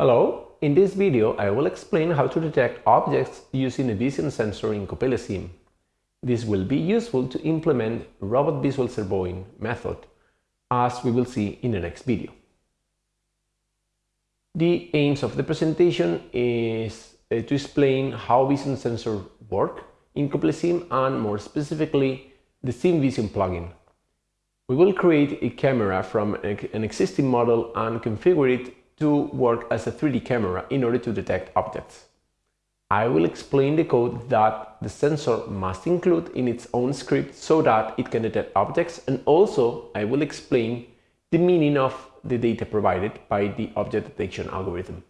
Hello, in this video I will explain how to detect objects using a vision sensor in CoppeliaSim. This will be useful to implement robot visual servoing method, as we will see in the next video. The aims of the presentation is uh, to explain how vision sensors work in CoppeliaSim and more specifically the SimVision plugin. We will create a camera from an existing model and configure it to work as a 3D camera in order to detect objects. I will explain the code that the sensor must include in its own script so that it can detect objects and also I will explain the meaning of the data provided by the object detection algorithm.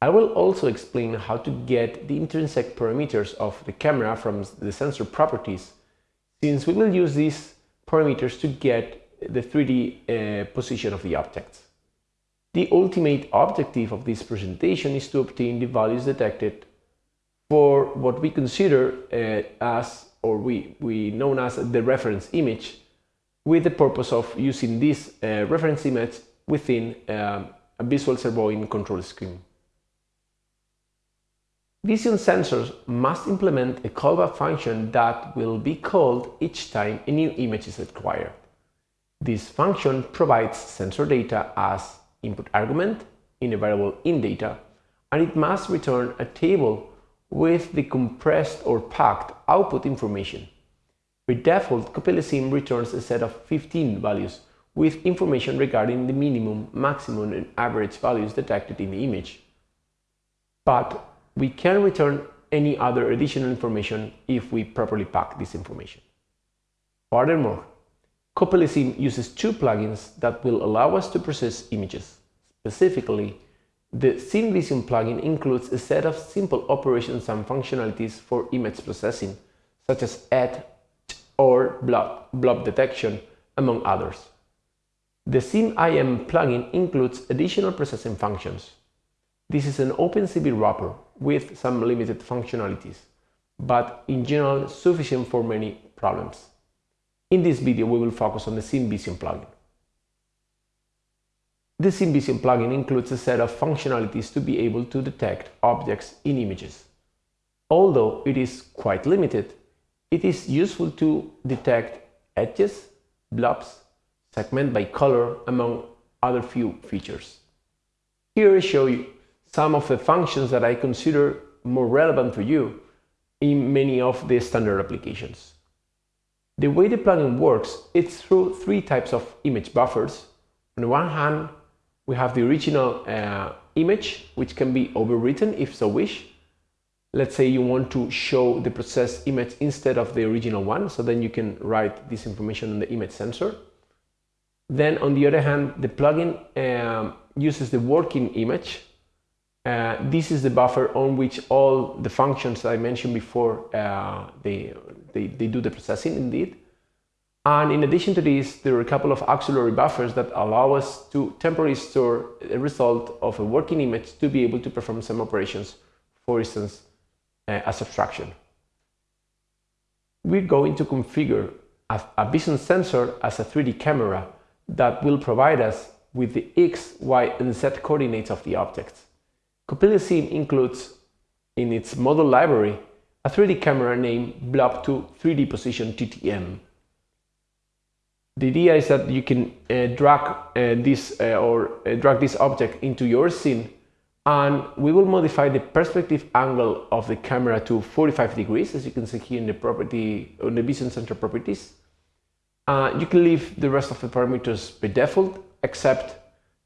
I will also explain how to get the intrinsic parameters of the camera from the sensor properties since we will use these parameters to get the 3D uh, position of the objects. The ultimate objective of this presentation is to obtain the values detected for what we consider uh, as, or we, we known as the reference image, with the purpose of using this uh, reference image within um, a visual servoing control scheme. Vision sensors must implement a callback function that will be called each time a new image is acquired. This function provides sensor data as input argument in a variable indata, and it must return a table with the compressed or packed output information. By default, CoppeliaSim returns a set of 15 values with information regarding the minimum, maximum and average values detected in the image. But we can return any other additional information if we properly pack this information. Furthermore, CoppeliaSim uses two plugins that will allow us to process images. Specifically, the SimVision plugin includes a set of simple operations and functionalities for image processing, such as add or blob, blob detection, among others. The SimIM plugin includes additional processing functions. This is an OpenCV wrapper with some limited functionalities, but in general sufficient for many problems. In this video we will focus on the SimVision plugin. The SimVision plugin includes a set of functionalities to be able to detect objects in images. Although it is quite limited, it is useful to detect edges, blobs, segment by color, among other few features. Here I show you some of the functions that I consider more relevant to you in many of the standard applications. The way the plugin works is through three types of image buffers. On the one hand, we have the original uh, image, which can be overwritten if so wish. Let's say you want to show the processed image instead of the original one, so then you can write this information on the image sensor. Then on the other hand, the plugin um, uses the working image, uh, this is the buffer on which all the functions I mentioned before, uh, they, they, they do the processing indeed. And in addition to this, there are a couple of auxiliary buffers that allow us to temporarily store a result of a working image to be able to perform some operations, for instance, uh, as abstraction. We're going to configure a, a vision sensor as a 3D camera that will provide us with the X, Y, and Z coordinates of the objects. CoppeliaSim includes in its model library a 3D camera named Blob2 3D Position TTM. The idea is that you can uh, drag uh, this uh, or uh, drag this object into your scene and we will modify the perspective angle of the camera to 45 degrees as you can see here in the property on the vision sensor properties. Uh, you can leave the rest of the parameters by default except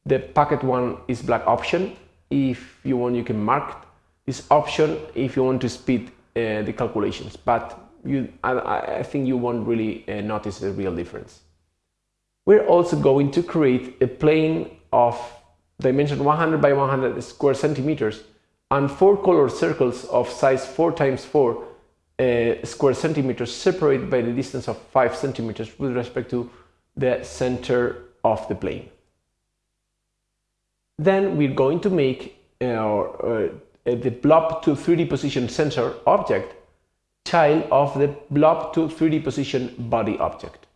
the packet one is black option if you want, you can mark this option if you want to speed the calculations, but you, I, I, think you won't really uh, notice the real difference. We're also going to create a plane of dimension 100 by 100 square centimeters and four color circles of size 4 times 4 uh, square centimeters separated by the distance of 5 centimeters with respect to the center of the plane. Then we're going to make uh, uh, Uh, the blob to 3D position sensor object child of the blob to 3D position body object.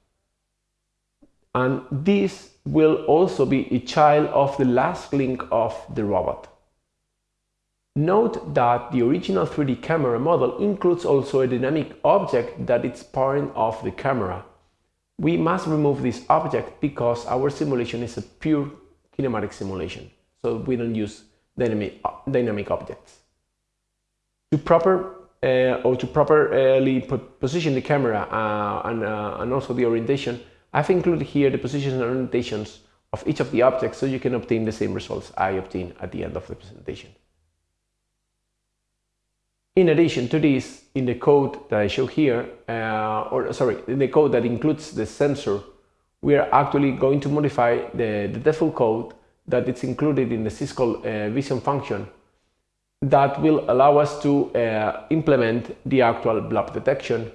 And this will also be a child of the last link of the robot. Note that the original 3D camera model includes also a dynamic object that is part of the camera. We must remove this object because our simulation is a pure kinematic simulation, so we don't use dynamic, dynamic objects. To proper uh, or to properly position the camera uh, and, uh, and also the orientation, I've included here the positions and orientations of each of the objects so you can obtain the same results I obtained at the end of the presentation. In addition to this, in the code that I show here, uh, or sorry, in the code that includes the sensor, we are actually going to modify the, the default code that is included in the Syscall uh, vision function that will allow us to uh, implement the actual blob detection.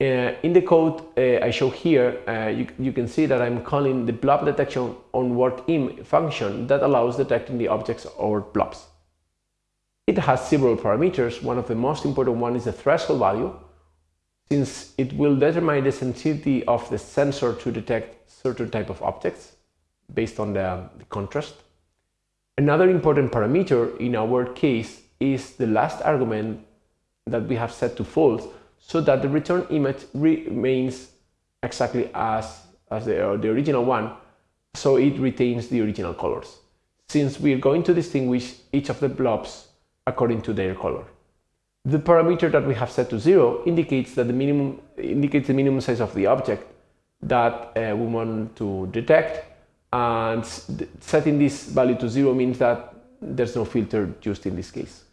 Uh, in the code uh, I show here, uh, you, you, can see that I'm calling the blob detection on work im function that allows detecting the objects or blobs. It has several parameters. One of the most important one is the threshold value, since it will determine the sensitivity of the sensor to detect certain type of objects based on the, the contrast. Another important parameter in our case is the last argument that we have set to false so that the return image remains exactly as, as the, uh, the original one, so it retains the original colors. Since we are going to distinguish each of the blobs according to their color. The parameter that we have set to zero indicates that the minimum indicates the minimum size of the object that uh, we want to detect and setting this value to zero means that there's no filter used in this case.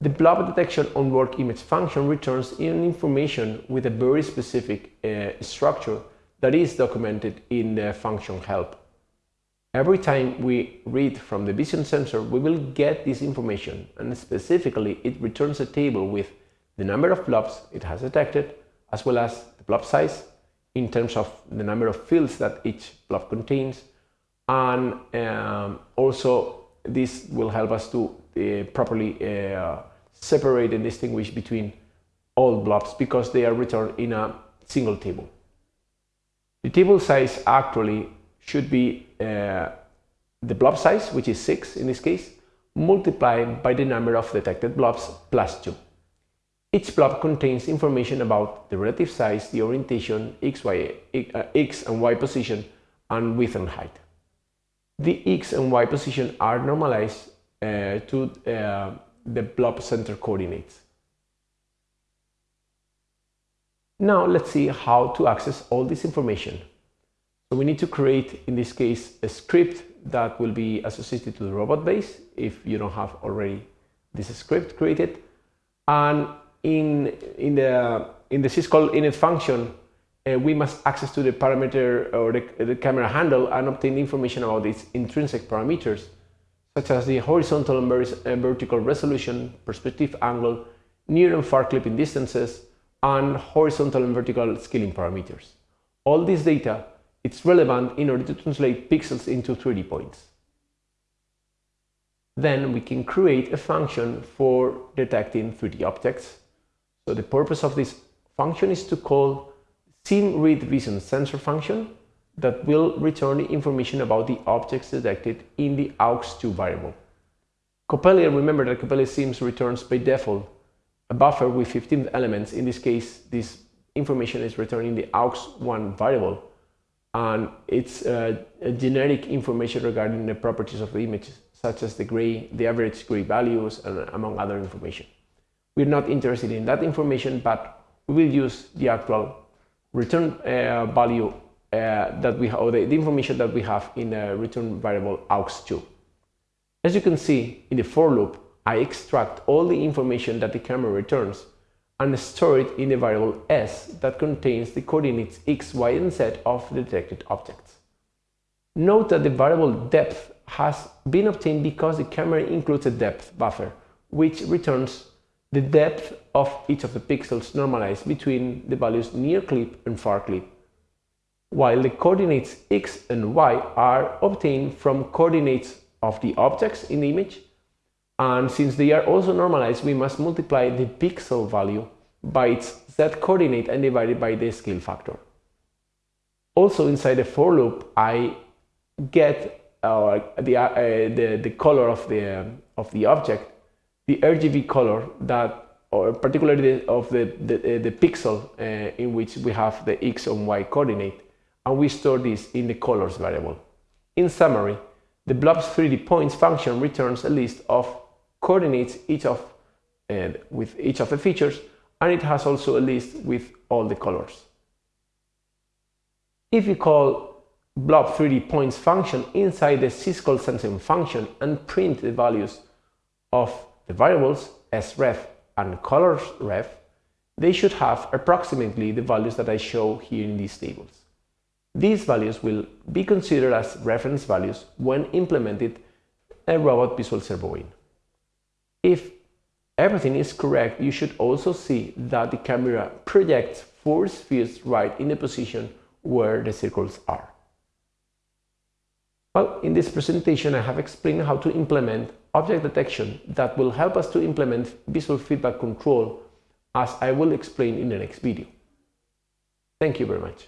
The blob detection on work image function returns in information with a very specific uh, structure that is documented in the function help. Every time we read from the vision sensor, we will get this information and specifically it returns a table with the number of blobs it has detected as well as the blob size in terms of the number of fields that each blob contains and um, also this will help us to uh, properly uh, separate and distinguish between all blobs because they are returned in a single table. The table size actually should be uh, the blob size, which is 6 in this case, multiplied by the number of detected blobs plus 2. Each blob contains information about the relative size, the orientation, x, y, uh, x and y position, and width and height. The x and y position are normalized uh, to uh, the blob center coordinates. Now let's see how to access all this information. So we need to create, in this case, a script that will be associated to the robot base if you don't have already this script created. And in, in the, in the syscall init function, uh, we must access to the parameter or the, the camera handle and obtain information about its intrinsic parameters, such as the horizontal and uh, vertical resolution, perspective angle, near and far clipping distances, and horizontal and vertical scaling parameters. All this data it's relevant in order to translate pixels into 3D points. Then we can create a function for detecting 3D objects. So the purpose of this function is to call sim read vision sensor function that will return information about the objects detected in the aux2 variable. Coppelia, remember that Coppelia sims returns by default a buffer with 15 elements. In this case, this information is returned in the aux1 variable and it's uh, generic information regarding the properties of the image, such as the gray, the average gray values, and among other information. We're not interested in that information, but we will use the actual return uh, value uh, that we have, or the, the, information that we have in the return variable aux2. As you can see in the for loop, I extract all the information that the camera returns and store it in the variable s that contains the coordinates x, y, and z of the detected objects. Note that the variable depth has been obtained because the camera includes a depth buffer, which returns the depth of each of the pixels normalized between the values near clip and far clip, while the coordinates x and y are obtained from coordinates of the objects in the image and since they are also normalized, we must multiply the pixel value by its z coordinate and divide it by the scale factor. Also inside the for loop, I get uh, the, uh, the, the color of the, of the object, the RGB color that or particularly of the, the, uh, the pixel uh, in which we have the x and y coordinate, and we store this in the colors variable. In summary, the blobs 3D points function returns a list of coordinates each of, uh, with each of the features, and it has also a list with all the colors. If you call blob 3D points function inside the syscall sensing function and print the values of the variables sref and colors ref, they should have approximately the values that I show here in these tables. These values will be considered as reference values when implemented a robot visual servoing. If everything is correct, you should also see that the camera projects force fields right in the position where the circles are. Well, in this presentation I have explained how to implement object detection that will help us to implement visual feedback control as I will explain in the next video. Thank you very much.